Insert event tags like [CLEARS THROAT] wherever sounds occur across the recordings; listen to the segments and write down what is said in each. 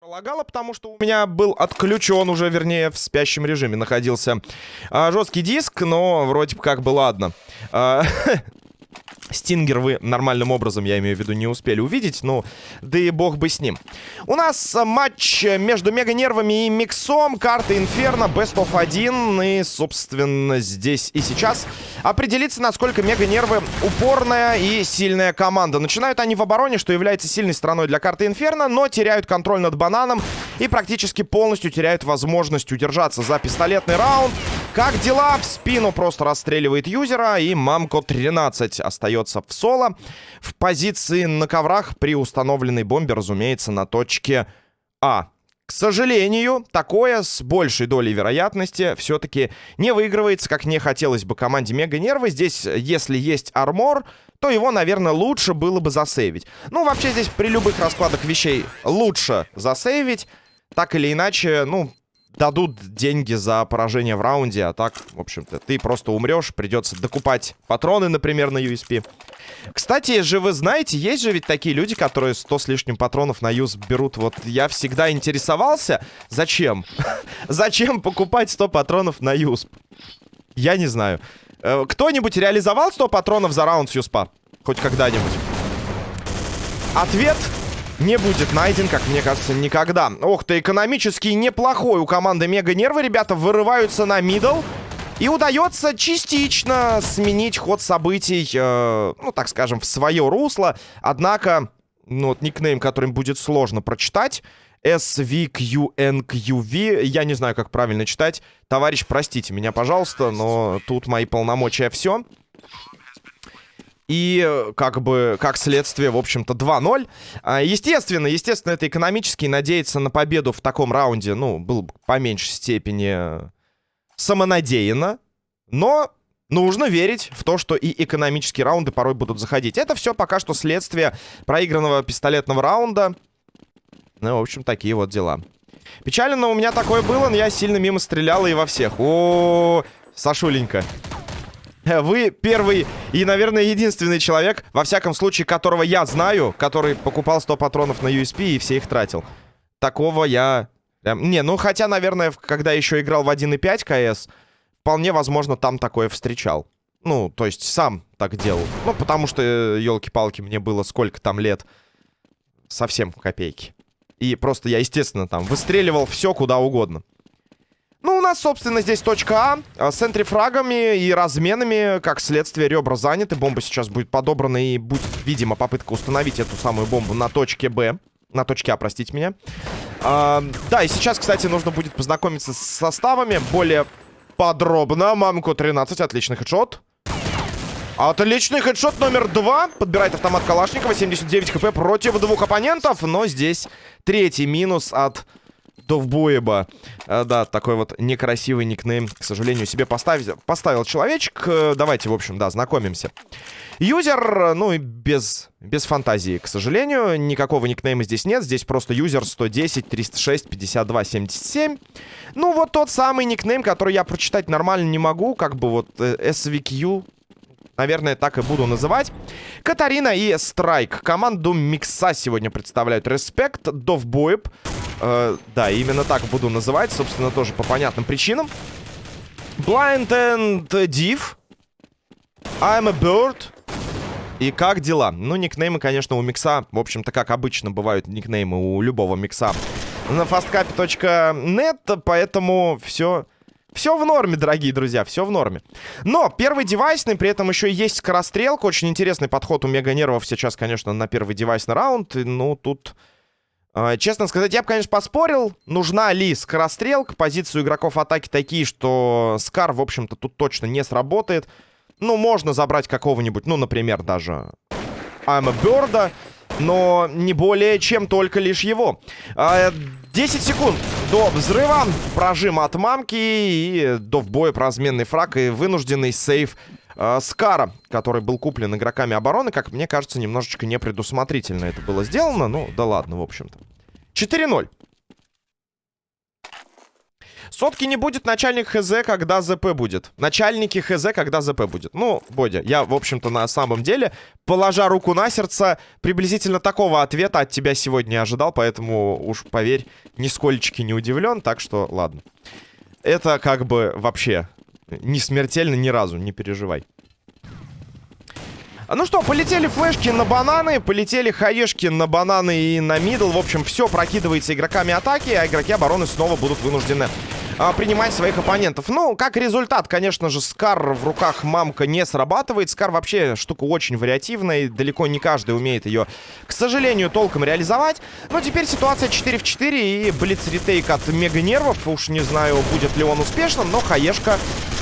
Полагала, потому что у меня был отключен уже, вернее, в спящем режиме находился а, жесткий диск, но вроде бы как бы ладно. А, [LAUGHS] Стингер вы нормальным образом, я имею в виду, не успели увидеть. Ну, да и бог бы с ним. У нас э, матч между Мега Нервами и Миксом. Карта Инферно, Best of 1. И, собственно, здесь и сейчас определиться, насколько Мега Нервы упорная и сильная команда. Начинают они в обороне, что является сильной стороной для карты Инферно, но теряют контроль над бананом и практически полностью теряют возможность удержаться за пистолетный раунд. Как дела? В спину просто расстреливает юзера. И Мамко 13 остается в соло. В позиции на коврах при установленной бомбе, разумеется, на точке А. К сожалению, такое с большей долей вероятности все-таки не выигрывается, как не хотелось бы команде Мега Нервы. Здесь, если есть армор, то его, наверное, лучше было бы засейвить. Ну, вообще здесь при любых раскладах вещей лучше засейвить. Так или иначе, ну, дадут деньги за поражение в раунде, а так, в общем-то, ты просто умрешь, придется докупать патроны, например, на USP. Кстати, же вы знаете, есть же ведь такие люди, которые 100 с лишним патронов на юз берут. Вот я всегда интересовался, зачем? [LAUGHS] зачем покупать 100 патронов на юз? Я не знаю. Э, кто-нибудь реализовал 100 патронов за раунд с юспа? Хоть когда-нибудь? Ответ не будет найден, как мне кажется, никогда. Ох ты, экономически неплохой у команды Мега Нервы. Ребята вырываются на мидл. И удается частично сменить ход событий, э, ну, так скажем, в свое русло. Однако, ну, вот никнейм, которым будет сложно прочитать. SVQNQV. Я не знаю, как правильно читать. Товарищ, простите меня, пожалуйста, но тут мои полномочия все. И как бы, как следствие, в общем-то, 2-0. А, естественно, естественно, это экономически. Надеяться на победу в таком раунде, ну, было бы по меньшей степени самонадеянно. Но нужно верить в то, что и экономические раунды порой будут заходить. Это все пока что следствие проигранного пистолетного раунда. Ну, в общем, такие вот дела. Печально, но у меня такое было, но я сильно мимо стрелял и во всех. О, -о, -о Сашуленька. [LAUGHS] Вы первый и, наверное, единственный человек, во всяком случае, которого я знаю, который покупал 100 патронов на USP и все их тратил. Такого я... Не, ну хотя, наверное, когда еще играл в 1.5 КС, вполне возможно, там такое встречал. Ну, то есть сам так делал. Ну, потому что, елки-палки, мне было сколько там лет. Совсем копейки. И просто я, естественно, там выстреливал все куда угодно. Ну, у нас, собственно, здесь точка А. а с энтрифрагами и разменами, как следствие, ребра заняты. Бомба сейчас будет подобрана и будет, видимо, попытка установить эту самую бомбу на точке Б. На точке А, простите меня. А, да, и сейчас, кстати, нужно будет познакомиться с составами более подробно. Мамку 13, отличный хедшот. Отличный хедшот номер два. Подбирает автомат Калашникова. 79 хп против двух оппонентов. Но здесь третий минус от Довбоеба. А, да, такой вот некрасивый никнейм, к сожалению, себе поставить, поставил человечек. Э, давайте, в общем, да, знакомимся. Юзер, ну и без, без фантазии, к сожалению. Никакого никнейма здесь нет. Здесь просто юзер 110, 306, 52, 77. Ну, вот тот самый никнейм, который я прочитать нормально не могу. Как бы вот SVQ Наверное, так и буду называть. Катарина и Страйк. Команду Микса сегодня представляют Респект, Довбоеб. Э, да, именно так буду называть. Собственно, тоже по понятным причинам. Blind and Div. I'm a Bird. И как дела? Ну, никнеймы, конечно, у микса, в общем-то, как обычно бывают никнеймы у любого микса на fastcap.net, поэтому все все в норме, дорогие друзья, все в норме. Но первый девайсный, при этом еще есть скорострелка. Очень интересный подход у Мега Нервов сейчас, конечно, на первый девайсный раунд. Ну, тут... Э, честно сказать, я бы, конечно, поспорил, нужна ли скорострелка. Позицию игроков атаки такие, что Скар, в общем-то, тут точно не сработает. Ну, можно забрать какого-нибудь, ну, например, даже I'm a Bird, но не более чем только лишь его. 10 а, секунд до взрыва. Прожим от мамки и до вбоя разменный фраг и вынужденный сейв э, Скара, который был куплен игроками обороны. Как мне кажется, немножечко непредусмотрительно это было сделано. Ну, да ладно, в общем-то. 4-0. Сотки не будет, начальник ХЗ, когда ЗП будет. Начальники ХЗ, когда ЗП будет. Ну, Бодя, я, в общем-то, на самом деле, положа руку на сердце, приблизительно такого ответа от тебя сегодня ожидал, поэтому уж, поверь, нисколечки не удивлен, так что ладно. Это как бы вообще не смертельно ни разу, не переживай. Ну что, полетели флешки на бананы, полетели хаешки на бананы и на мидл. В общем, все прокидывается игроками атаки, а игроки обороны снова будут вынуждены а, принимать своих оппонентов. Ну, как результат, конечно же, Скар в руках мамка не срабатывает. Скар вообще штука очень вариативная, и далеко не каждый умеет ее, к сожалению, толком реализовать. Но теперь ситуация 4 в 4 и блиц-ретейк от Мега Нервов. Уж не знаю, будет ли он успешным, но хаешка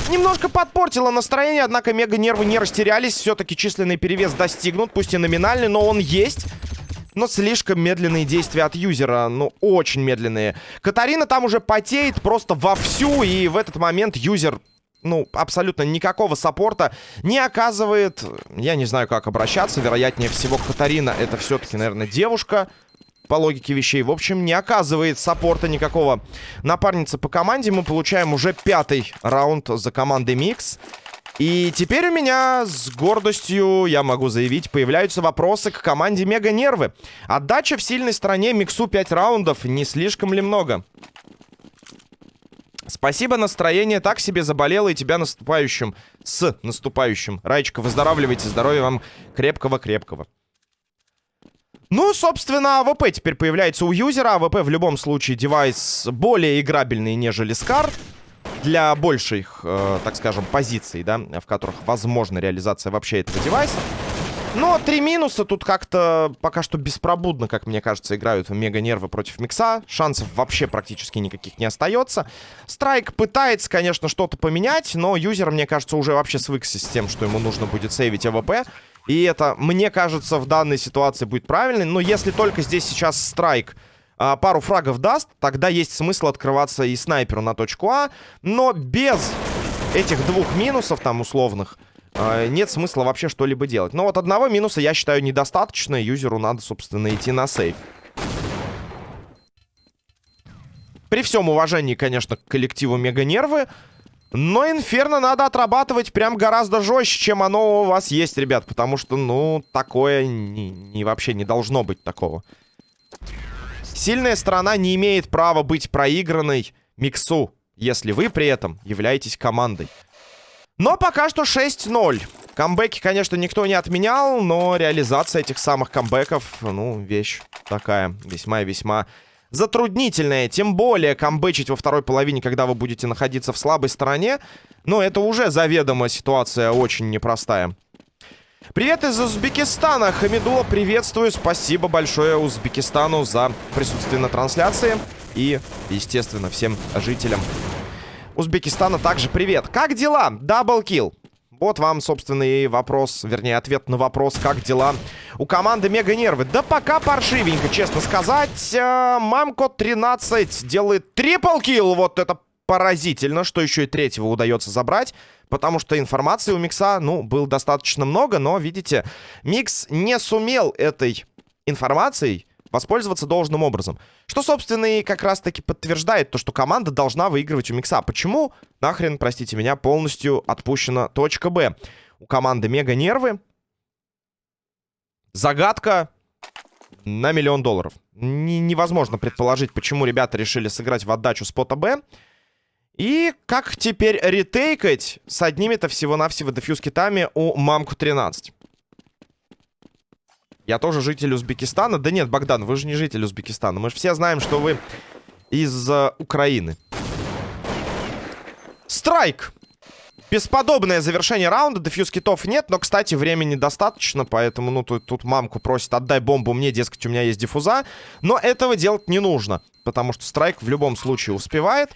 Немножко подпортила настроение, однако мега-нервы не растерялись. Все-таки численный перевес достигнут, пусть и номинальный, но он есть. Но слишком медленные действия от юзера. Ну, очень медленные. Катарина там уже потеет просто вовсю. И в этот момент юзер ну, абсолютно никакого саппорта не оказывает. Я не знаю, как обращаться. Вероятнее всего, Катарина это все-таки, наверное, девушка по логике вещей. В общем, не оказывает саппорта никакого напарницы по команде. Мы получаем уже пятый раунд за командой Микс. И теперь у меня с гордостью, я могу заявить, появляются вопросы к команде Мега Нервы. Отдача в сильной стороне Миксу 5 раундов. Не слишком ли много? Спасибо, настроение так себе заболело и тебя наступающим, с наступающим. Раечка, выздоравливайте, здоровья вам крепкого-крепкого. Ну, собственно, АВП теперь появляется у юзера. АВП в любом случае девайс более играбельный, нежели Скар. Для больших, э, так скажем, позиций, да, в которых возможна реализация вообще этого девайса. Но три минуса тут как-то пока что беспробудно, как мне кажется, играют мега-нервы против Микса. Шансов вообще практически никаких не остается. Страйк пытается, конечно, что-то поменять, но юзер, мне кажется, уже вообще свыкся с тем, что ему нужно будет сейвить АВП. И это, мне кажется, в данной ситуации будет правильно. Но если только здесь сейчас страйк а, пару фрагов даст, тогда есть смысл открываться и снайперу на точку А. Но без этих двух минусов там условных а, нет смысла вообще что-либо делать. Но вот одного минуса я считаю недостаточно. Юзеру надо, собственно, идти на сейв. При всем уважении, конечно, к коллективу Мега Нервы, но Инферно надо отрабатывать прям гораздо жестче, чем оно у вас есть, ребят. Потому что, ну, такое не, не вообще не должно быть такого. Сильная сторона не имеет права быть проигранной миксу, если вы при этом являетесь командой. Но пока что 6-0. Камбэки, конечно, никто не отменял, но реализация этих самых камбэков, ну, вещь такая весьма и весьма затруднительное. Тем более камбэчить во второй половине, когда вы будете находиться в слабой стороне. Но это уже заведомо ситуация очень непростая. Привет из Узбекистана. Хамидула, приветствую. Спасибо большое Узбекистану за присутствие на трансляции. И, естественно, всем жителям Узбекистана также привет. Как дела? Даблкил. Вот вам, собственно, и вопрос, вернее, ответ на вопрос, как дела у команды Мега Нервы. Да пока паршивенько, честно сказать. Э, Мамко 13 делает triple kill. Вот это поразительно, что еще и третьего удается забрать. Потому что информации у Микса, ну, было достаточно много, но, видите, Микс не сумел этой информацией воспользоваться должным образом. Что, собственно, и как раз-таки подтверждает то, что команда должна выигрывать у Микса. Почему? Нахрен, простите меня, полностью отпущена точка Б. У команды мега нервы. Загадка на миллион долларов. Н невозможно предположить, почему ребята решили сыграть в отдачу спота Б. И как теперь ретейкать с одними-то всего-навсего дефьюз китами у Мамку 13? Я тоже житель Узбекистана. Да нет, Богдан, вы же не житель Узбекистана. Мы же все знаем, что вы из uh, Украины. Страйк! Бесподобное завершение раунда. Дефьюз китов нет, но, кстати, времени достаточно, поэтому, ну, тут, тут мамку просит, отдай бомбу мне, дескать, у меня есть диффуза. Но этого делать не нужно, потому что Страйк в любом случае успевает.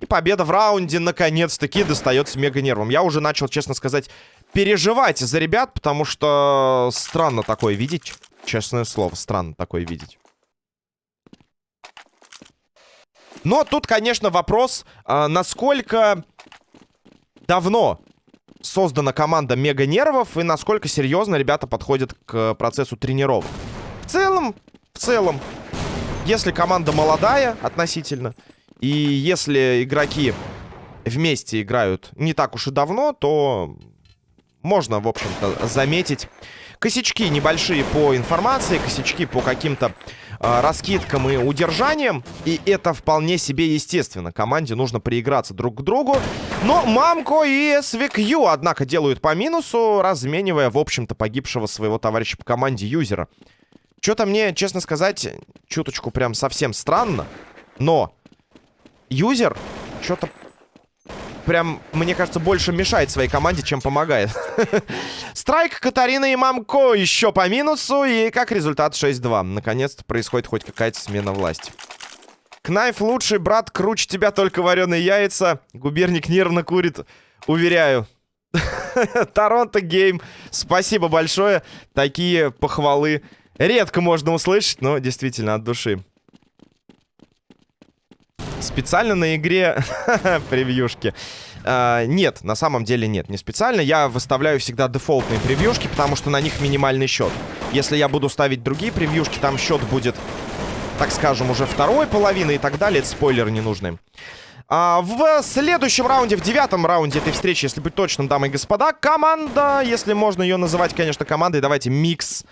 И победа в раунде, наконец-таки, достается мега нервам. Я уже начал, честно сказать, переживать за ребят, потому что странно такое видеть. Честное слово, странно такое видеть. Но тут, конечно, вопрос, а, насколько давно создана команда Мега Нервов и насколько серьезно ребята подходят к процессу тренировок. В целом, в целом, если команда молодая относительно, И если игроки вместе играют не так уж и давно, то можно, в общем-то, заметить косячки небольшие по информации, косячки по каким-то э, раскидкам и удержаниям. И это вполне себе естественно. Команде нужно прииграться друг к другу. Но Мамко и SVQ, однако, делают по минусу, разменивая, в общем-то, погибшего своего товарища по команде юзера. Что-то мне, честно сказать, чуточку прям совсем странно. Но юзер что-то прям, мне кажется, больше мешает своей команде, чем помогает. [LAUGHS] Страйк, Катарина и Мамко еще по минусу. И как результат 6-2. Наконец-то происходит хоть какая-то смена власти. Кнайф лучший, брат, круче тебя только вареные яйца. Губерник нервно курит, уверяю. [LAUGHS] Торонто Гейм, спасибо большое. Такие похвалы редко можно услышать, но действительно от души. Специально на игре [LAUGHS] превьюшки. Uh, нет, на самом деле нет, не специально. Я выставляю всегда дефолтные превьюшки, потому что на них минимальный счет. Если я буду ставить другие превьюшки, там счет будет, так скажем, уже второй половины и так далее. Это спойлеры ненужные. А, в следующем раунде, в девятом раунде этой встречи, если быть точным, дамы и господа, команда, если можно ее называть, конечно, командой, давайте микс,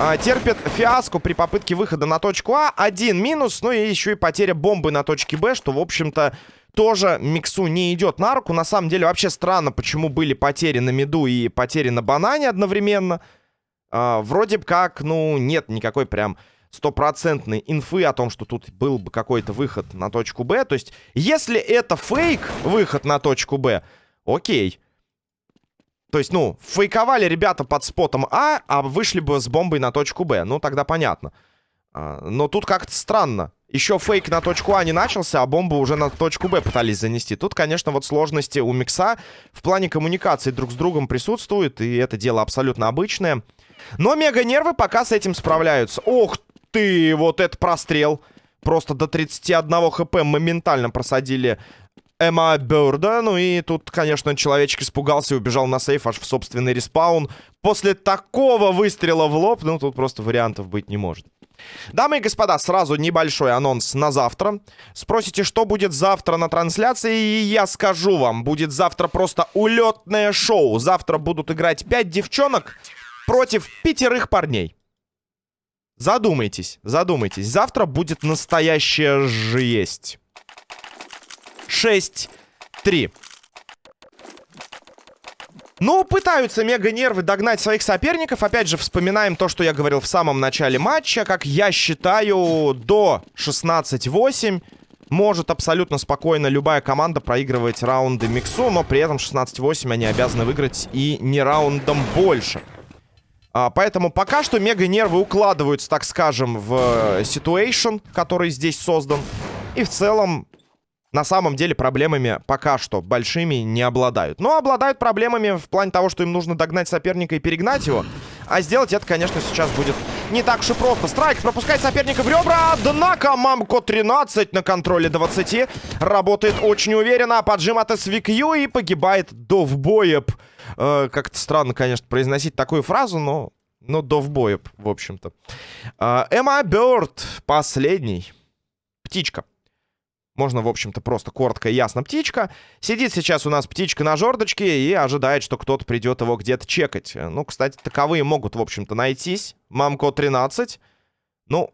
а, терпит фиаско при попытке выхода на точку А. Один минус, ну и еще и потеря бомбы на точке Б, что, в общем-то, тоже миксу не идет на руку. На самом деле, вообще странно, почему были потери на миду и потери на банане одновременно. А, вроде как, ну, нет никакой прям стопроцентной инфы о том, что тут был бы какой-то выход на точку Б. То есть, если это фейк, выход на точку Б, окей. То есть, ну, фейковали ребята под спотом А, а вышли бы с бомбой на точку Б. Ну, тогда понятно. А, но тут как-то странно. Еще фейк на точку А не начался, а бомбу уже на точку Б пытались занести. Тут, конечно, вот сложности у Микса в плане коммуникации друг с другом присутствуют, и это дело абсолютно обычное. Но мега-нервы пока с этим справляются. Ох ты, вот это прострел. Просто до 31 хп моментально просадили Эмма Бёрда. Ну и тут, конечно, человечек испугался и убежал на сейф аж в собственный респаун. После такого выстрела в лоб, ну тут просто вариантов быть не может. Дамы и господа, сразу небольшой анонс на завтра. Спросите, что будет завтра на трансляции, и я скажу вам. Будет завтра просто улетное шоу. Завтра будут играть 5 девчонок против пятерых парней. Задумайтесь, задумайтесь. Завтра будет настоящая жесть. 6-3. Ну, пытаются мега-нервы догнать своих соперников. Опять же, вспоминаем то, что я говорил в самом начале матча. Как я считаю, до 16-8 может абсолютно спокойно любая команда проигрывать раунды миксу, но при этом 16-8 они обязаны выиграть и не раундом больше. А, поэтому пока что мега-нервы укладываются, так скажем, в ситуэйшн, который здесь создан. И в целом, на самом деле, проблемами пока что большими не обладают. Но обладают проблемами в плане того, что им нужно догнать соперника и перегнать его. А сделать это, конечно, сейчас будет не так уж и просто. Страйк пропускает соперника в ребра. Однако Мамко 13 на контроле 20. Работает очень уверенно. Поджим от SVQ и погибает Довбоеб. Э, Как-то странно, конечно, произносить такую фразу, но... Но Довбоеб, в общем-то. Э, Эмма Бёрд, последний. Птичка. Можно, в общем-то, просто коротко и ясно птичка. Сидит сейчас у нас птичка на жердочке и ожидает, что кто-то придет его где-то чекать. Ну, кстати, таковые могут, в общем-то, найтись. Мамко 13. Ну,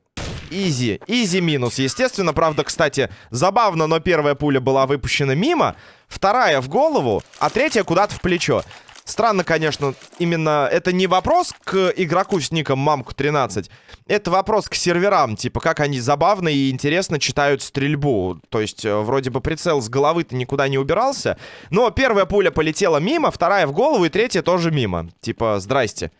изи. Изи минус, естественно. Правда, кстати, забавно, но первая пуля была выпущена мимо, вторая в голову, а третья куда-то в плечо. Странно, конечно, именно это не вопрос к игроку с ником Мамку13. Это вопрос к серверам, типа, как они забавно и интересно читают стрельбу. То есть, э, вроде бы прицел с головы-то никуда не убирался. Но первая пуля полетела мимо, вторая в голову и третья тоже мимо. Типа, здрасте.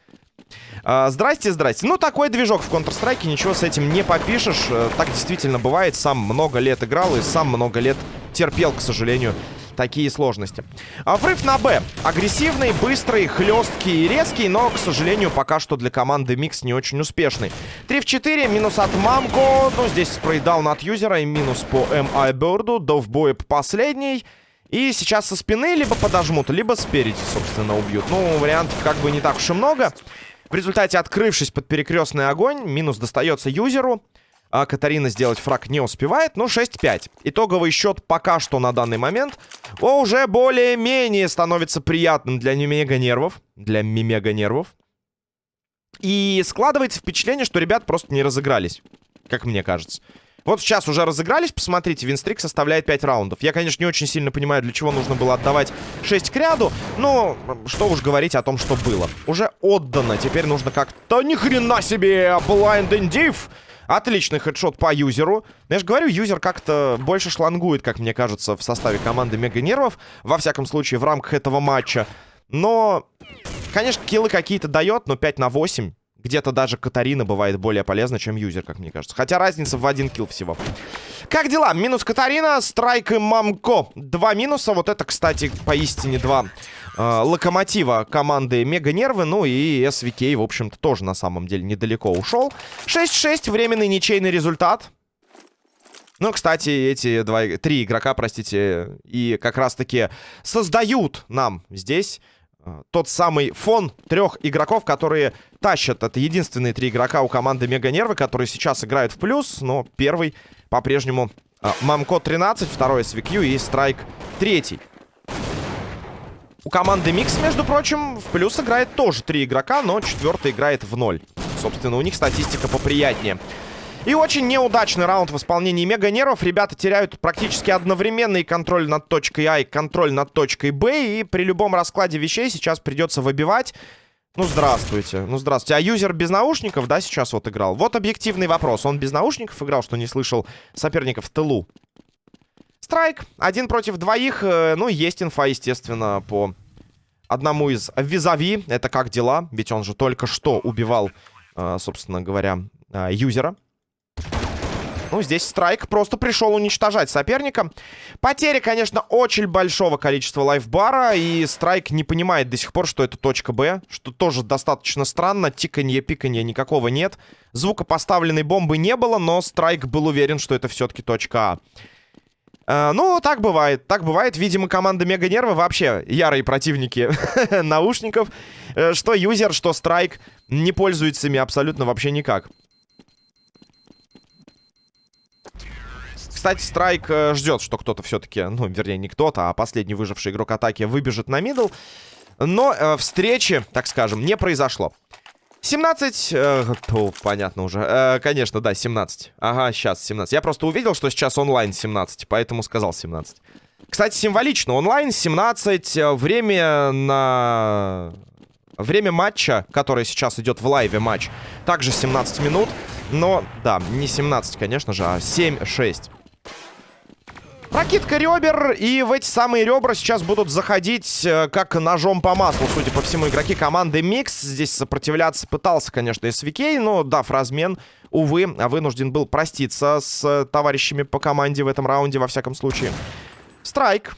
А, здрасте, здрасте. Ну, такой движок в Counter-Strike, ничего с этим не попишешь. Э, так действительно бывает. Сам много лет играл и сам много лет терпел, к сожалению, такие сложности. А врыв на Б. Агрессивный, быстрый, хлесткий и резкий, но, к сожалению, пока что для команды Микс не очень успешный. 3 в 4, минус от Мамко. Ну, здесь spray down от юзера и минус по М.I. Бёрду. Довбой последний. И сейчас со спины либо подожмут, либо спереди, собственно, убьют. Ну, вариантов как бы не так уж и много. В результате, открывшись под перекрестный огонь, минус достается юзеру. А Катарина сделать фраг не успевает, но 6-5. Итоговый счет пока что на данный момент уже более-менее становится приятным для мега-нервов. Для мега-нервов. И складывается впечатление, что ребят просто не разыгрались, как мне кажется. Вот сейчас уже разыгрались, посмотрите, винстрик составляет 5 раундов. Я, конечно, не очень сильно понимаю, для чего нужно было отдавать 6 к ряду, но что уж говорить о том, что было. Уже отдано, теперь нужно как-то... Ни хрена себе! Blind and! Отличный хедшот по юзеру. Я же говорю, юзер как-то больше шлангует, как мне кажется, в составе команды Мега Нервов. Во всяком случае, в рамках этого матча. Но, конечно, киллы какие-то дает, но 5 на 8 где-то даже Катарина бывает более полезна, чем юзер, как мне кажется. Хотя разница в один килл всего. Как дела? Минус Катарина, Страйк и Мамко. Два минуса. Вот это, кстати, поистине два э, локомотива команды Мега Нервы. Ну и СВК, в общем-то, тоже на самом деле недалеко ушел. 6-6, временный ничейный результат. Ну, кстати, эти два, три игрока, простите, и как раз-таки создают нам здесь э, тот самый фон трех игроков, которые тащат. Это единственные три игрока у команды Мега Нервы, которые сейчас играют в плюс, но первый по-прежнему э, Мамко 13, второй SVQ и Страйк третий. У команды Микс, между прочим, в плюс играет тоже три игрока, но четвертый играет в ноль. Собственно, у них статистика поприятнее. И очень неудачный раунд в исполнении Мега Нервов. Ребята теряют практически одновременный контроль над точкой А и контроль над точкой Б. И при любом раскладе вещей сейчас придется выбивать. Ну, здравствуйте. Ну, здравствуйте. А юзер без наушников, да, сейчас вот играл? Вот объективный вопрос. Он без наушников играл, что не слышал соперников в тылу. Страйк. Один против двоих. Э, ну, есть инфа, естественно, по одному из визави. Это как дела? Ведь он же только что убивал, э, собственно говоря, э, юзера. Ну, здесь Страйк просто пришел уничтожать соперника. Потери, конечно, очень большого количества лайфбара. И Страйк не понимает до сих пор, что это точка Б. Что тоже достаточно странно. Тиканье, пиканье никакого нет. Звука поставленной бомбы не было, но Страйк был уверен, что это все-таки точка А. ну, так бывает. Так бывает. Видимо, команда Мега Нервы вообще ярые противники [LAUGHS] наушников. Э, что юзер, что страйк не пользуются ими абсолютно вообще никак. Кстати, Страйк э, ждет, что кто-то все-таки, ну, вернее, не кто-то, а последний выживший игрок атаки выбежит на мидл. Но э, встречи, так скажем, не произошло. 17... Э, то, понятно уже. Э, конечно, да, 17. Ага, сейчас 17. Я просто увидел, что сейчас онлайн 17, поэтому сказал 17. Кстати, символично. Онлайн 17. Э, время на... Время матча, который сейчас идет в лайве матч, также 17 минут. Но, да, не 17, конечно же, а 7-6. Прокидка ребер, и в эти самые ребра сейчас будут заходить э, как ножом по маслу, судя по всему, игроки команды Микс. Здесь сопротивляться пытался, конечно, SVQ, но, дав размен, увы, вынужден был проститься с товарищами по команде в этом раунде, во всяком случае. Страйк.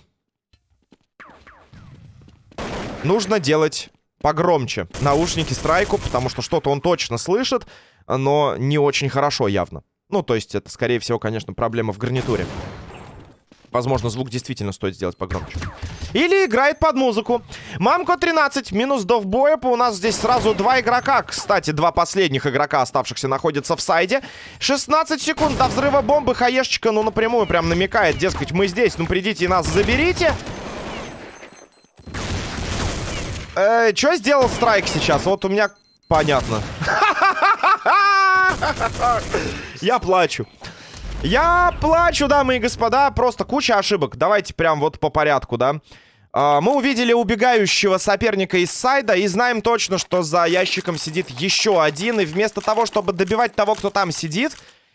Нужно делать погромче наушники Страйку, потому что что-то он точно слышит, но не очень хорошо явно. Ну, то есть это, скорее всего, конечно, проблема в гарнитуре. Возможно, звук действительно стоит сделать погромче. Или играет под музыку. Мамко 13, минус до вбоя. У нас здесь сразу два игрока. Кстати, два последних игрока, оставшихся, находятся в сайде. 16 секунд до взрыва бомбы. Хаешечка, ну, напрямую прям намекает. Дескать, мы здесь, ну, придите и нас заберите. Э, что сделал Страйк сейчас? Вот у меня... Понятно. [LAUGHS] Я плачу. Я плачу, дамы и господа. Просто куча ошибок. Давайте прям вот по порядку, да. Uh, мы увидели убегающего соперника из сайда и знаем точно, что за ящиком сидит еще один. И вместо того, чтобы добивать того, кто там сидит,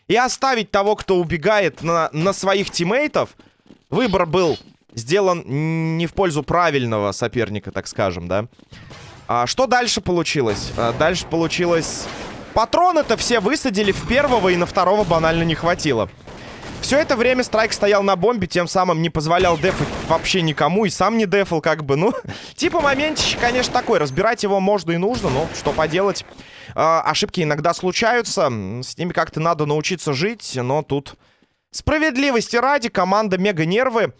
и оставить того, кто убегает на, на своих тиммейтов, выбор был сделан не в пользу правильного соперника, так скажем, да. А что дальше получилось? А, дальше получилось Патроны-то все высадили в первого и на второго банально не хватило. Все это время Страйк стоял на бомбе, тем самым не позволял дефать вообще никому и сам не дефал, как бы, ну... [LAUGHS] Типа моментище, конечно, такой. Разбирать его можно и нужно, но что поделать. Э, ошибки иногда случаются, с ними как-то надо научиться жить, но тут... Справедливости ради, команда Мега Нервы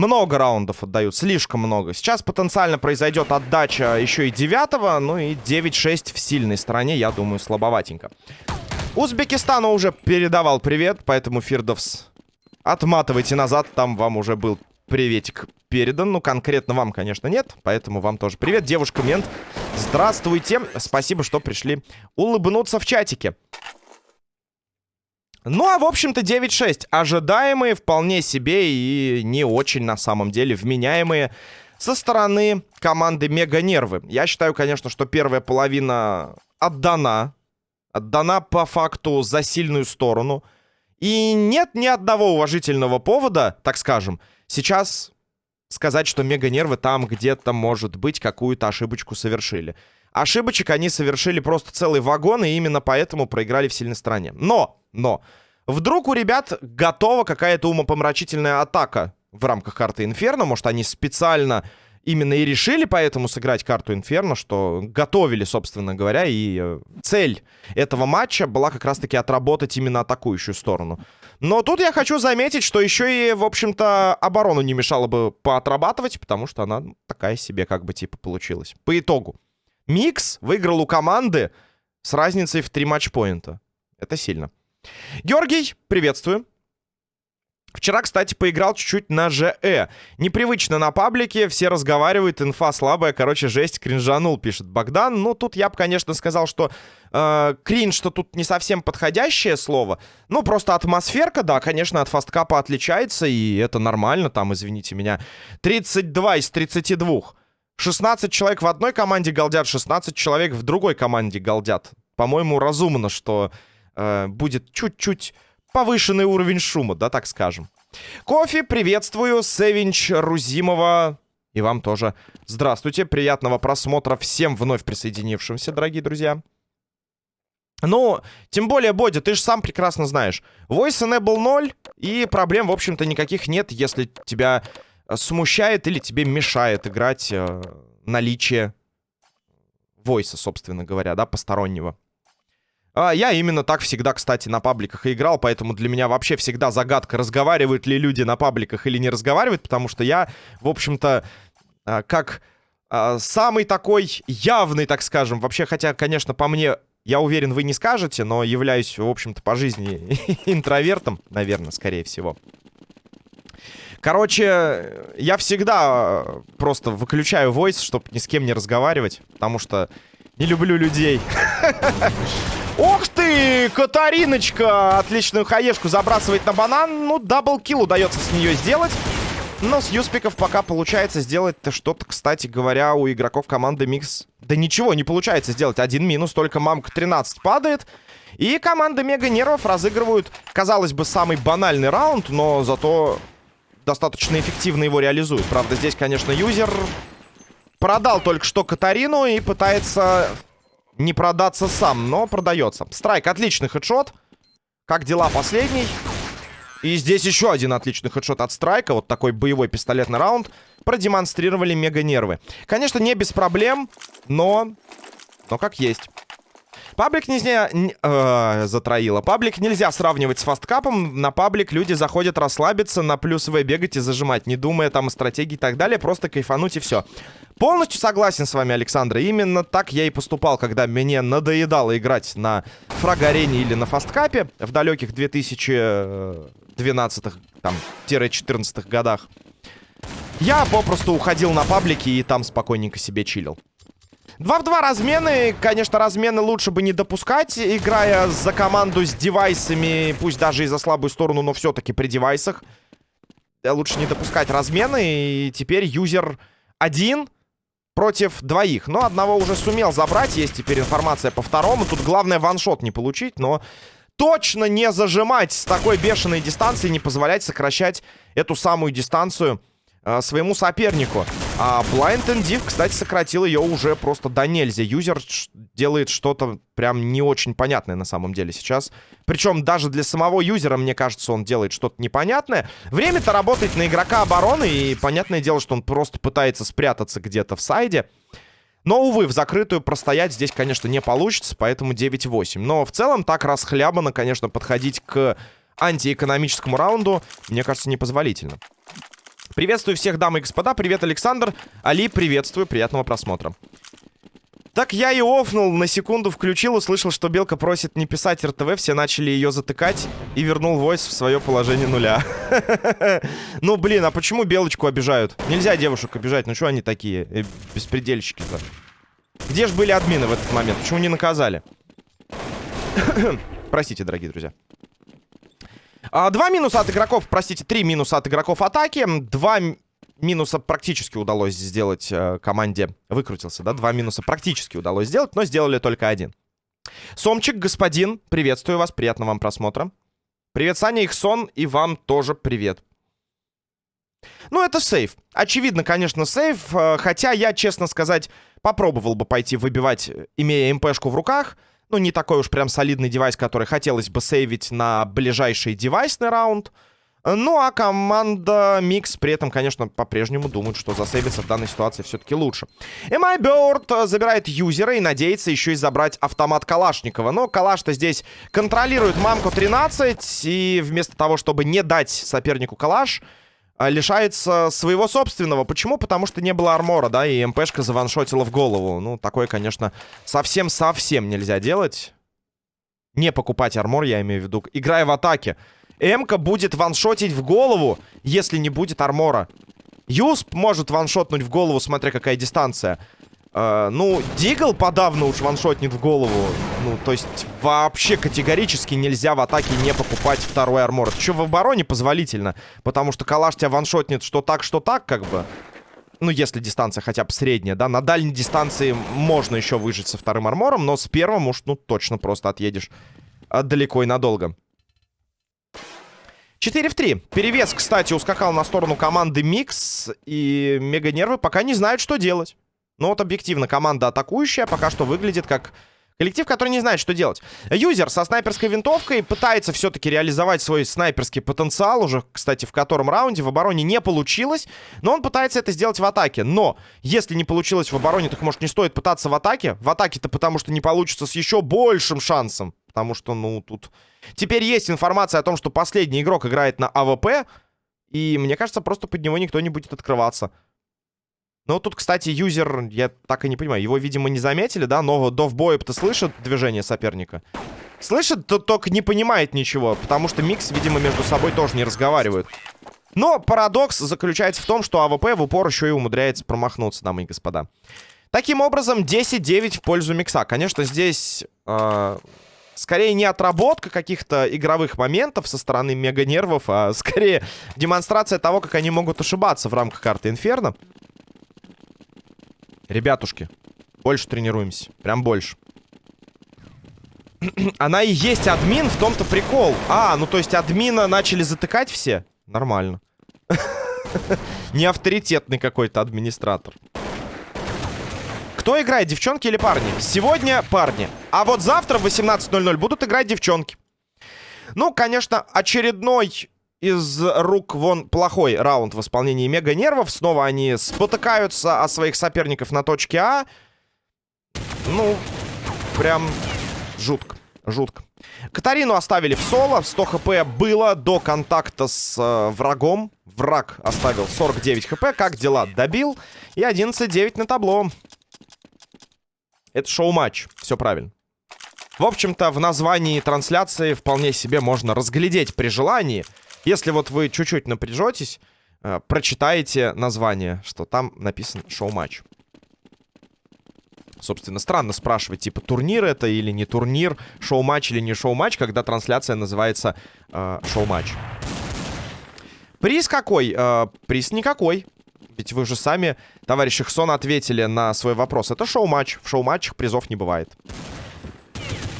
много раундов отдают, слишком много. Сейчас потенциально произойдет отдача еще и девятого, ну и 9-6 в сильной стороне, я думаю, слабоватенько. Узбекистану уже передавал привет, поэтому Фирдовс отматывайте назад, там вам уже был приветик передан. Ну, конкретно вам, конечно, нет, поэтому вам тоже привет. Девушка Мент, здравствуйте. Спасибо, что пришли улыбнуться в чатике. Ну, а в общем-то 9-6. Ожидаемые, вполне себе и не очень, на самом деле, вменяемые со стороны команды Мега Нервы. Я считаю, конечно, что первая половина отдана. Отдана по факту за сильную сторону. И нет ни одного уважительного повода, так скажем, сейчас сказать, что Мега Нервы там где-то, может быть, какую-то ошибочку совершили. Ошибочек они совершили просто целый вагон, и именно поэтому проиграли в сильной стороне. Но, но, вдруг у ребят готова какая-то умопомрачительная атака в рамках карты Инферно. Может, они специально именно и решили поэтому сыграть карту Инферно, что готовили, собственно говоря, и э, цель этого матча была как раз-таки отработать именно атакующую сторону. Но тут я хочу заметить, что еще и, в общем-то, оборону не мешало бы поотрабатывать, потому что она такая себе как бы типа получилась. По итогу. Микс выиграл у команды с разницей в 3 матчпоинта. Это сильно. Георгий, приветствую. Вчера, кстати, поиграл чуть-чуть на ЖЭ. Непривычно на паблике, все разговаривают, инфа слабая, короче, жесть, кринжанул, пишет Богдан. Ну, тут я бы, конечно, сказал, что э, кринж, что тут не совсем подходящее слово. Ну, просто атмосферка, да, конечно, от фасткапа отличается, и это нормально, там, извините меня, 32 из 32. 16 человек в одной команде галдят, 16 человек в другой команде галдят. По-моему, разумно, что э, будет чуть-чуть повышенный уровень шума, да, так скажем. Кофе, приветствую, Севинч Рузимова. И вам тоже здравствуйте, приятного просмотра всем вновь присоединившимся, дорогие друзья. Ну, тем более, Бодя, ты же сам прекрасно знаешь. Voice Enable 0, и проблем, в общем-то, никаких нет, если тебя смущает или тебе мешает играть э, наличие войса, собственно говоря, да, постороннего. А, я именно так всегда, кстати, на пабликах и играл, поэтому для меня вообще всегда загадка, разговаривают ли люди на пабликах или не разговаривают, потому что я, в общем-то, а, как самый такой явный, так скажем, вообще, хотя, конечно, по мне, я уверен, вы не скажете, но являюсь, в общем-то, по жизни [LAUGHS] интровертом, наверное, скорее всего. Короче, я всегда просто выключаю voice, чтобы ни с кем не разговаривать, потому что не люблю людей. [LAUGHS] Ох ты, Катариночка! Отличную хаешку забрасывает на банан. Ну, даблкил удается с нее сделать. Но с юспиков пока получается сделать-то что-то, кстати говоря, у игроков команды Микс. Да ничего не получается сделать. Один минус, только мамка 13 падает. И команда Мега Нервов разыгрывают, казалось бы, самый банальный раунд, но зато достаточно эффективно его реализуют. Правда, здесь, конечно, юзер продал только что Катарину и пытается не продаться сам, но продается. Страйк, отличный хедшот. Как дела последний? И здесь еще один отличный хедшот от Страйка. Вот такой боевой пистолетный раунд. Продемонстрировали мега-нервы. Конечно, не без проблем, но... Но как есть. Паблик нельзя... Э, затроило. Паблик нельзя сравнивать с фасткапом. На паблик люди заходят расслабиться, на плюсовые бегать и зажимать, не думая там о стратегии и так далее. Просто кайфануть и все. Полностью согласен с вами, Александр. Именно так я и поступал, когда мне надоедало играть на фраг-арене или на фасткапе в далеких 2012 там, 14 годах. Я попросту уходил на паблики и там спокойненько себе чилил. 2 в 2 размены. Конечно, размены лучше бы не допускать, играя за команду с девайсами, пусть даже и за слабую сторону, но все-таки при девайсах. Лучше не допускать размены. И теперь юзер один против двоих. Но одного уже сумел забрать. Есть теперь информация по второму. Тут главное ваншот не получить, но точно не зажимать с такой бешеной дистанции, не позволять сокращать эту самую дистанцию э, своему сопернику. А Blind and Div, кстати, сократил ее уже просто до нельзя. Юзер делает что-то прям не очень понятное на самом деле сейчас. Причем даже для самого юзера, мне кажется, он делает что-то непонятное. Время-то работает на игрока обороны, и понятное дело, что он просто пытается спрятаться где-то в сайде. Но, увы, в закрытую простоять здесь, конечно, не получится, поэтому 9-8. Но в целом так расхлябанно, конечно, подходить к антиэкономическому раунду, мне кажется, непозволительно. Приветствую всех, дамы и господа. Привет, Александр. Али, приветствую. Приятного просмотра. Так я и офнул, на секунду включил, услышал, что Белка просит не писать РТВ, все начали ее затыкать и вернул войс в свое положение нуля. [LAUGHS] Ну, блин, а почему Белочку обижают? Нельзя девушек обижать, ну что они такие, э, беспредельщики-то? Где же были админы в этот момент? Почему не наказали? [COUGHS] Простите, дорогие друзья. А, два минуса от игроков, простите, три минуса от игроков атаки. Два минуса практически удалось сделать э, команде. Выкрутился, да? Два минуса практически удалось сделать, но сделали только один. Сомчик, господин, приветствую вас, приятного вам просмотра. Привет, Саня, Ихсон, и вам тоже привет. Ну, это сейф. Очевидно, конечно, сейф. Э, хотя я, честно сказать, попробовал бы пойти выбивать, имея МПшку в руках. Ну, не такой уж прям солидный девайс, который хотелось бы сейвить на ближайший девайсный раунд. Ну, а команда Микс при этом, конечно, по-прежнему думает, что засейвиться в данной ситуации все-таки лучше. MI Bird забирает юзера и надеется еще и забрать автомат Калашникова. Но Калаш-то здесь контролирует мамку 13, и вместо того, чтобы не дать сопернику Калаш, лишается своего собственного. Почему? Потому что не было армора, да, и МПшка заваншотила в голову. Ну, такое, конечно, совсем-совсем нельзя делать. Не покупать армор, я имею в виду, играя в атаке. Эмка будет ваншотить в голову, если не будет армора. Юсп может ваншотнуть в голову, смотря какая дистанция. Uh, ну, Дигл подавно уж ваншотнет в голову. Ну, то есть вообще категорически нельзя в атаке не покупать второй армор. Это что в обороне позволительно. Потому что калаш тебя ваншотнет что так, что так, как бы. Ну, если дистанция хотя бы средняя, да. На дальней дистанции можно еще выжить со вторым армором, но с первым уж, ну, точно просто отъедешь далеко и надолго. 4 в 3. Перевес, кстати, ускакал на сторону команды Микс. И Мега Нервы пока не знают, что делать. Но вот объективно команда атакующая пока что выглядит как коллектив, который не знает, что делать. Юзер со снайперской винтовкой пытается все-таки реализовать свой снайперский потенциал. Уже, кстати, в котором раунде в обороне не получилось. Но он пытается это сделать в атаке. Но если не получилось в обороне, так может не стоит пытаться в атаке. В атаке-то потому что не получится с еще большим шансом. Потому что, ну, тут... Теперь есть информация о том, что последний игрок играет на АВП. И мне кажется, просто под него никто не будет открываться. Ну, тут, кстати, юзер, я так и не понимаю, его, видимо, не заметили, да? Но до в бою-то слышит движение соперника? Слышит, то только не понимает ничего, потому что Микс, видимо, между собой тоже не разговаривают. Но парадокс заключается в том, что АВП в упор еще и умудряется промахнуться, дамы и господа. Таким образом, 10-9 в пользу Микса. Конечно, здесь... Э скорее не отработка каких-то игровых моментов со стороны мега-нервов, а скорее демонстрация того, как они могут ошибаться в рамках карты Инферно. Ребятушки, больше тренируемся. Прям больше. [CLEARS THROAT] Она и есть админ, в том-то прикол. А, ну то есть админа начали затыкать все? Нормально. [LAUGHS] Не авторитетный какой-то администратор. Кто играет, девчонки или парни? Сегодня парни. А вот завтра в 18.00 будут играть девчонки. Ну, конечно, очередной из рук вон плохой раунд в исполнении Мега Нервов. Снова они спотыкаются о своих соперников на точке А. Ну, прям жутко, жутко. Катарину оставили в соло. 100 хп было до контакта с э, врагом. Враг оставил 49 хп. Как дела? Добил. И 11-9 на табло. Это шоу-матч. Все правильно. В общем-то, в названии трансляции вполне себе можно разглядеть при желании. Если вот вы чуть-чуть напряжетесь, э, прочитаете название, что там написано шоу-матч. Собственно, странно спрашивать, типа, турнир это или не турнир, шоу-матч или не шоу-матч, когда трансляция называется э, шоу-матч. Приз какой? Э, приз никакой. Ведь вы же сами, товарищ Ихсон, ответили на свой вопрос. Это шоу-матч. В шоу-матчах призов не бывает.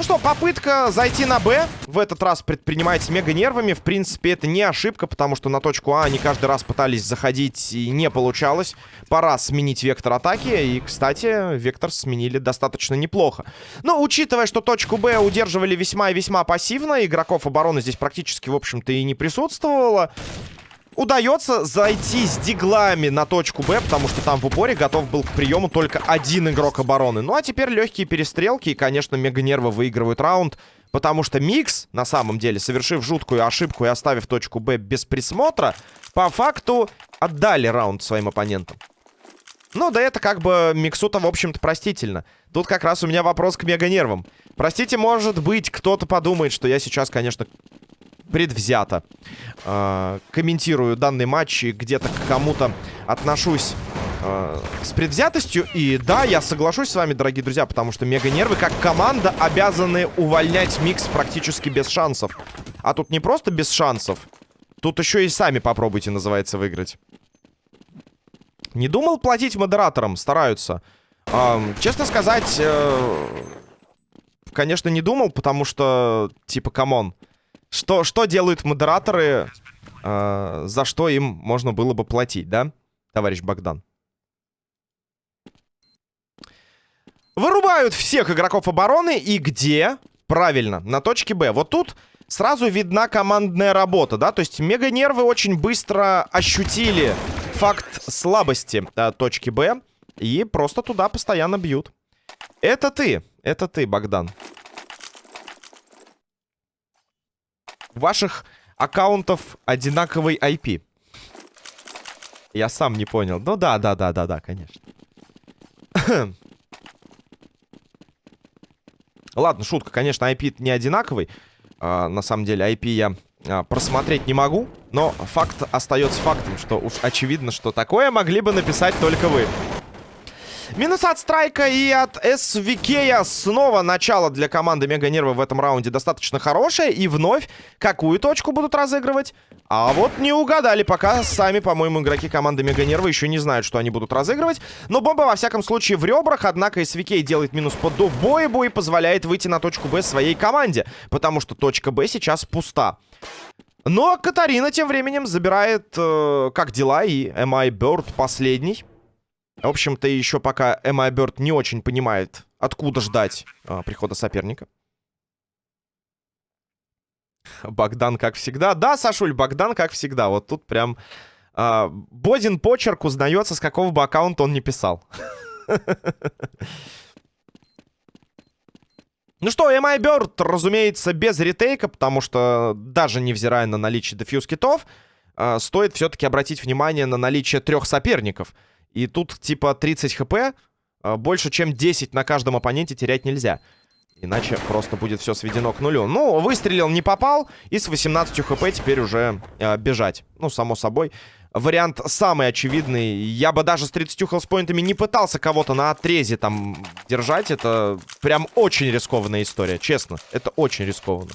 Ну что, попытка зайти на Б в этот раз предпринимается мега нервами. В принципе, это не ошибка, потому что на точку А они каждый раз пытались заходить и не получалось. Пора сменить вектор атаки. И, кстати, вектор сменили достаточно неплохо. Но, учитывая, что точку Б удерживали весьма и весьма пассивно, игроков обороны здесь практически, в общем-то, и не присутствовало удается зайти с диглами на точку Б, потому что там в упоре готов был к приему только один игрок обороны. Ну а теперь легкие перестрелки, и, конечно, Мега-Нервы выигрывают раунд, потому что Микс, на самом деле, совершив жуткую ошибку и оставив точку Б без присмотра, по факту отдали раунд своим оппонентам. Ну, да это как бы миксута, в общем-то, простительно. Тут как раз у меня вопрос к мега-нервам. Простите, может быть, кто-то подумает, что я сейчас, конечно, предвзято э, комментирую данный матч и где-то к кому-то отношусь э, с предвзятостью. И да, я соглашусь с вами, дорогие друзья, потому что мега-нервы как команда обязаны увольнять микс практически без шансов. А тут не просто без шансов, тут еще и сами попробуйте, называется, выиграть. Не думал платить модераторам? Стараются. Эм, честно сказать, э, конечно, не думал, потому что, типа, come on. Что, что делают модераторы, э, за что им можно было бы платить, да, товарищ Богдан? Вырубают всех игроков обороны. И где? Правильно, на точке Б. Вот тут сразу видна командная работа, да? То есть мега-нервы очень быстро ощутили факт слабости а, точки Б. И просто туда постоянно бьют. Это ты. Это ты, Богдан. Ваших аккаунтов одинаковый IP. Я сам не понял. Ну да, да, да, да, да, конечно. [COUGHS] Ладно, шутка, конечно, IP не одинаковый. А, на самом деле, IP я а, просмотреть не могу. Но факт остается фактом, что уж очевидно, что такое могли бы написать только вы. Минус от Страйка и от СВК. Снова начало для команды Мега Нервы в этом раунде достаточно хорошее. И вновь какую точку будут разыгрывать? А вот не угадали пока. Сами, по-моему, игроки команды Мега Нервы еще не знают, что они будут разыгрывать. Но бомба, во всяком случае, в ребрах. Однако СВК делает минус под довбоебу и позволяет выйти на точку Б своей команде. Потому что точка Б сейчас пуста. Но Катарина тем временем забирает э, как дела и MI Bird последний. В общем-то, еще пока Эмма Бёрд не очень понимает, откуда ждать а, прихода соперника. Богдан, как всегда. Да, Сашуль, Богдан, как всегда. Вот тут прям... А, Бодин почерк узнается, с какого бы аккаунта он не писал. [LAUGHS] Ну что, MI Bird, разумеется, без ретейка, потому что даже невзирая на наличие дефьюз китов, э, стоит все-таки обратить внимание на наличие трех соперников — и тут типа 30 хп, а, больше чем 10 на каждом оппоненте терять нельзя. Иначе просто будет все сведено к нулю. Ну, выстрелил, не попал. И с 18 хп теперь уже э, бежать. Ну, само собой. Вариант самый очевидный. Я бы даже с 30 хелспоинтами не пытался кого-то на отрезе там держать. Это прям очень рискованная история, честно. Это очень рискованно.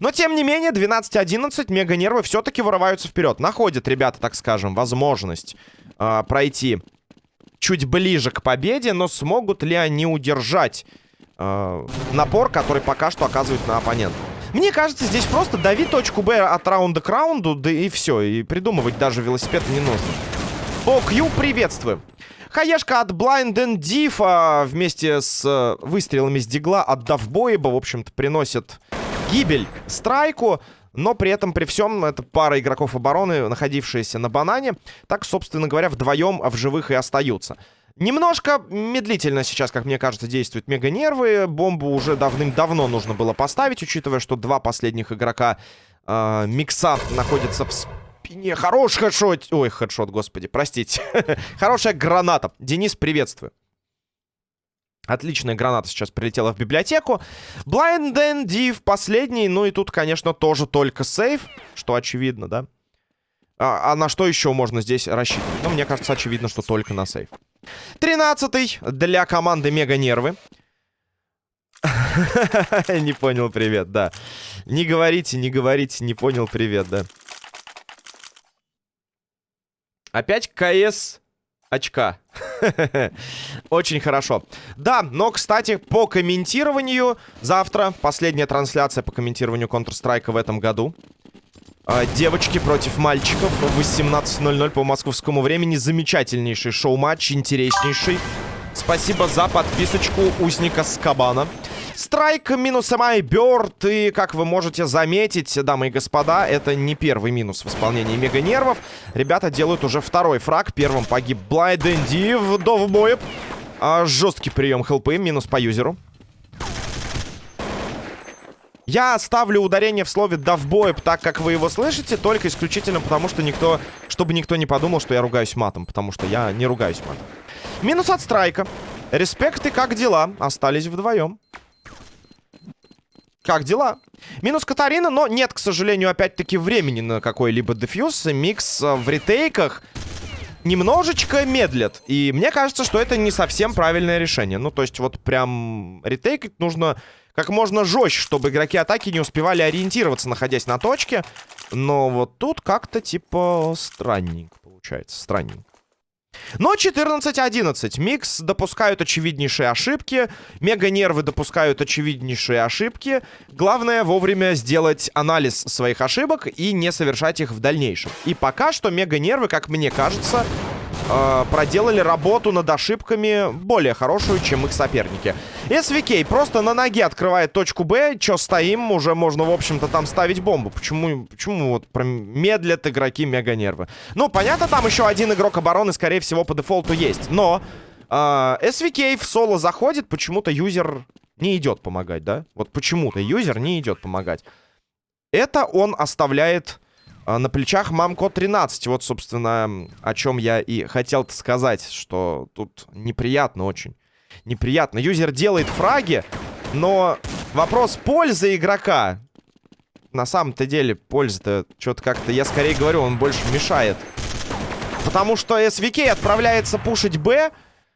Но, тем не менее, 12-11 мега-нервы все-таки вырываются вперед. Находят ребята, так скажем, возможность э, пройти чуть ближе к победе, но смогут ли они удержать э, напор, который пока что оказывают на оппонента? Мне кажется, здесь просто дави точку Б от раунда к раунду, да и все. И придумывать даже велосипед не нужно. О, Кью, приветствую. Хаешка от Blind and Diff а, вместе с э, выстрелами с дигла от Давбоеба, в общем-то, приносит гибель Страйку. Но при этом, при всем, это пара игроков обороны, находившиеся на банане. Так, собственно говоря, вдвоем в живых и остаются. Немножко медлительно сейчас, как мне кажется, действуют мега-нервы. Бомбу уже давным-давно нужно было поставить, учитывая, что два последних игрока э, микса находятся в спине. Хороший хедшот. Ой, хедшот, господи, простите. [LAUGHS] Хорошая граната. Денис, приветствую. Отличная граната сейчас прилетела в библиотеку. Blind and Div последний. Ну и тут, конечно, тоже только сейф. Что очевидно, да? А, а на что еще можно здесь рассчитывать? Ну, мне кажется, очевидно, что только на сейф. Тринадцатый для команды Мега Нервы. [LAUGHS] Не понял, привет, да. Не говорите, не говорите, не понял, привет, да. Опять КС очка. Очень хорошо. Да, но, кстати, по комментированию завтра последняя трансляция по комментированию Counter-Strike в этом году. А, девочки против мальчиков в 18.00 по московскому времени. Замечательнейший шоу-матч, интереснейший. Спасибо за подписочку Узника Скабана. Страйк минус Май Бёрд. И, как вы можете заметить, дамы и господа, это не первый минус в исполнении Мега Нервов. Ребята делают уже второй фраг. Первым погиб Блайденди в довбоеб. А, жесткий прием хелпы, минус по юзеру. Я ставлю ударение в слове «давбоеб» так, как вы его слышите, только исключительно потому, что никто... Чтобы никто не подумал, что я ругаюсь матом, потому что я не ругаюсь матом. Минус от страйка. Респект и как дела? Остались вдвоем. Как дела? Минус Катарина, но нет, к сожалению, опять-таки времени на какой-либо дефьюз. Микс э, в ретейках немножечко медлят. И мне кажется, что это не совсем правильное решение. Ну, то есть вот прям ретейкать нужно как можно жестче, чтобы игроки атаки не успевали ориентироваться, находясь на точке. Но вот тут как-то типа странненько получается. Странненько. Но 14-11. Микс допускают очевиднейшие ошибки. Мега-нервы допускают очевиднейшие ошибки. Главное вовремя сделать анализ своих ошибок и не совершать их в дальнейшем. И пока что мега-нервы, как мне кажется, э, проделали работу над ошибками более хорошую, чем их соперники. SVK просто на ноге открывает точку Б. Чё стоим? Уже можно, в общем-то, там ставить бомбу. Почему, почему вот медлят игроки мега-нервы? Ну, понятно, там еще один игрок обороны, скорее всего, по дефолту есть. Но э, SVK в соло заходит, почему-то юзер не идет помогать, да? Вот почему-то юзер не идет помогать. Это он оставляет на плечах мамко 13. Вот, собственно, о чем я и хотел сказать, что тут неприятно очень. Неприятно. Юзер делает фраги, но вопрос пользы игрока. На самом-то деле, польза-то что-то как-то, я скорее говорю, он больше мешает. Потому что SVK отправляется пушить Б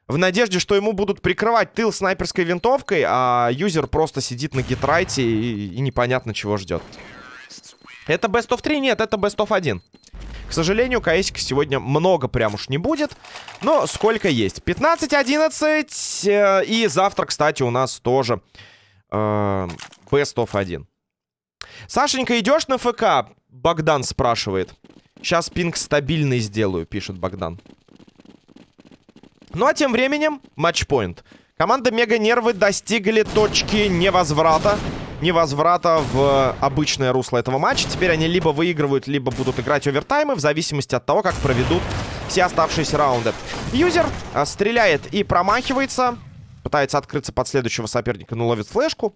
в надежде, что ему будут прикрывать тыл снайперской винтовкой, а юзер просто сидит на гитрайте и, и непонятно чего ждет. Это Best of 3? Нет, это Best of 1. К сожалению, КСика сегодня много прям уж не будет. Но сколько есть. 15-11. Э, и завтра, кстати, у нас тоже э, Best of 1. Сашенька, идешь на ФК? Богдан спрашивает. Сейчас пинг стабильный сделаю, пишет Богдан. Ну а тем временем матчпоинт. Команда Мега Нервы достигли точки невозврата невозврата в обычное русло этого матча. Теперь они либо выигрывают, либо будут играть овертаймы, в зависимости от того, как проведут все оставшиеся раунды. Юзер а, стреляет и промахивается. Пытается открыться под следующего соперника, но ловит флешку.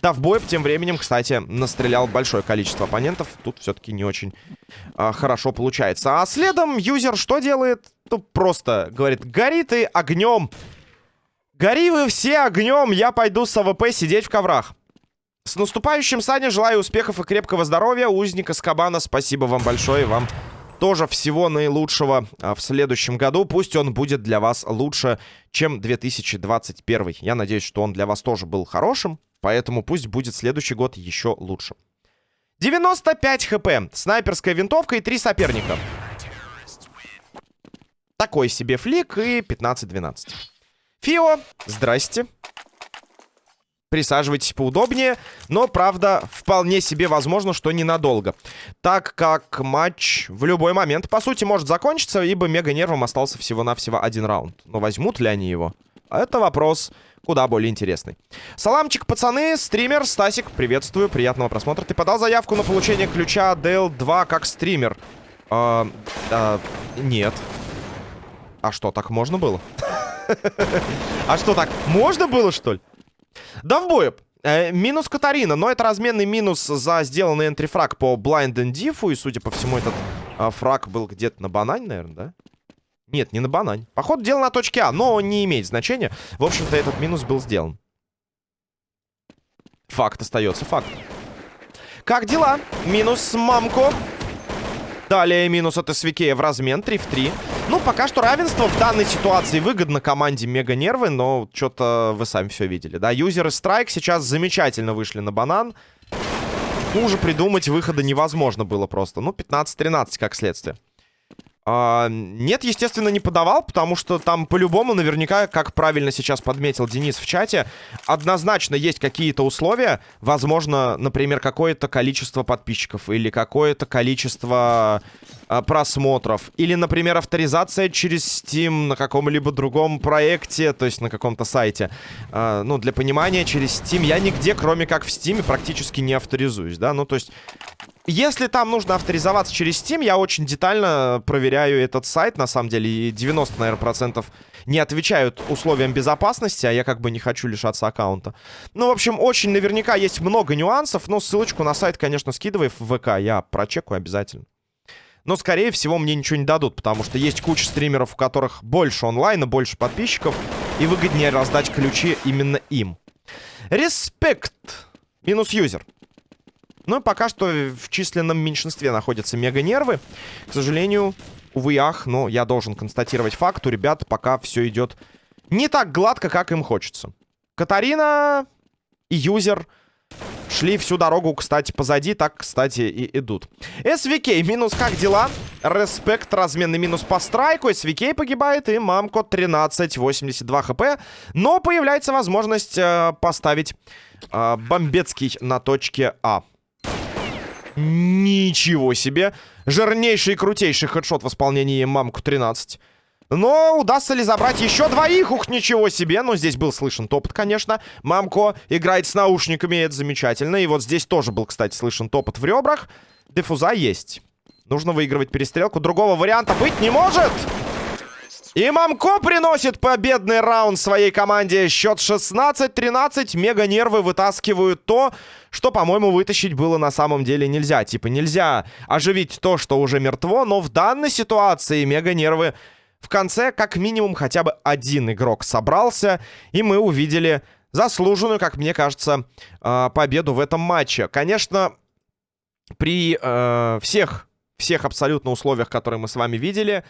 Да, в бой тем временем, кстати, настрелял большое количество оппонентов. Тут все-таки не очень а, хорошо получается. А следом юзер что делает? Ну, просто говорит, гори ты огнем. Гори вы все огнем, я пойду с АВП сидеть в коврах. С наступающим, Саня. Желаю успехов и крепкого здоровья. Узник Азкабана, спасибо вам большое. Вам тоже всего наилучшего а, в следующем году. Пусть он будет для вас лучше, чем 2021. Я надеюсь, что он для вас тоже был хорошим. Поэтому пусть будет следующий год еще лучше. 95 хп. Снайперская винтовка и три соперника. Такой себе флик и 15-12. Фио, здрасте. Присаживайтесь поудобнее. Но, правда, вполне себе возможно, что ненадолго. Так как матч в любой момент, по сути, может закончиться, ибо Мега-нервом остался всего-навсего один раунд. Но возьмут ли они его? Это вопрос куда более интересный. Саламчик, пацаны, стример, Стасик, приветствую, приятного просмотра. Ты подал заявку на получение ключа DL2 как стример? А, а, нет. А что, так можно было? [LAUGHS] А что, так можно было, что ли? Бою. Э, минус Катарина, но это разменный минус за сделанный энтрифраг по Blind and Diff. И, судя по всему, этот э, фраг был где-то на банане, наверное, да? Нет, не на банане. Походу, дело на точке А, но не имеет значения. В общем-то, этот минус был сделан. Факт остается факт. Как дела? Минус мамку. Далее минус от СВК в размен 3 в 3. Ну, пока что равенство в данной ситуации выгодно команде Мега Нервы, но что-то вы сами все видели, да? Юзеры Страйк сейчас замечательно вышли на банан. Хуже придумать выхода невозможно было просто. Ну, 15-13 как следствие. А, нет, естественно, не подавал, потому что там по-любому наверняка, как правильно сейчас подметил Денис в чате, однозначно есть какие-то условия. Возможно, например, какое-то количество подписчиков или какое-то количество а, просмотров. Или, например, авторизация через Steam на каком-либо другом проекте, то есть на каком-то сайте. А, ну, для понимания, через Steam я нигде, кроме как в Steam, практически не авторизуюсь, да? Ну, то есть если там нужно авторизоваться через Steam, я очень детально проверяю этот сайт, на самом деле, и 90, наверное, процентов не отвечают условиям безопасности, а я как бы не хочу лишаться аккаунта. Ну, в общем, очень наверняка есть много нюансов, но ссылочку на сайт, конечно, скидывай в ВК, я прочекаю обязательно. Но, скорее всего, мне ничего не дадут, потому что есть куча стримеров, у которых больше онлайна, больше подписчиков, и выгоднее раздать ключи именно им. Респект. Минус юзер. Ну и пока что в численном меньшинстве находятся мега-нервы. К сожалению, увы ах, но я должен констатировать факт. У ребят пока все идет не так гладко, как им хочется. Катарина и юзер шли всю дорогу, кстати, позади. Так, кстати, и идут. СВК, минус как дела? Респект, разменный минус по страйку. СВК погибает и мамко 13, 82 хп. Но появляется возможность э, поставить э, бомбецкий на точке А. Ничего себе. Жирнейший и крутейший хедшот в исполнении Мамку 13. Но удастся ли забрать еще двоих? Ух, ничего себе. Но здесь был слышен топот, конечно. Мамко играет с наушниками, это замечательно. И вот здесь тоже был, кстати, слышен топот в ребрах. Дефуза есть. Нужно выигрывать перестрелку. Другого варианта быть не может! И Мамко приносит победный раунд своей команде. Счет 16-13. Мега нервы вытаскивают то, что, по-моему, вытащить было на самом деле нельзя. Типа нельзя оживить то, что уже мертво, но в данной ситуации мега нервы в конце как минимум хотя бы один игрок собрался, и мы увидели заслуженную, как мне кажется, а, победу в этом матче. Конечно, при э, всех, всех абсолютно условиях, которые мы с вами видели,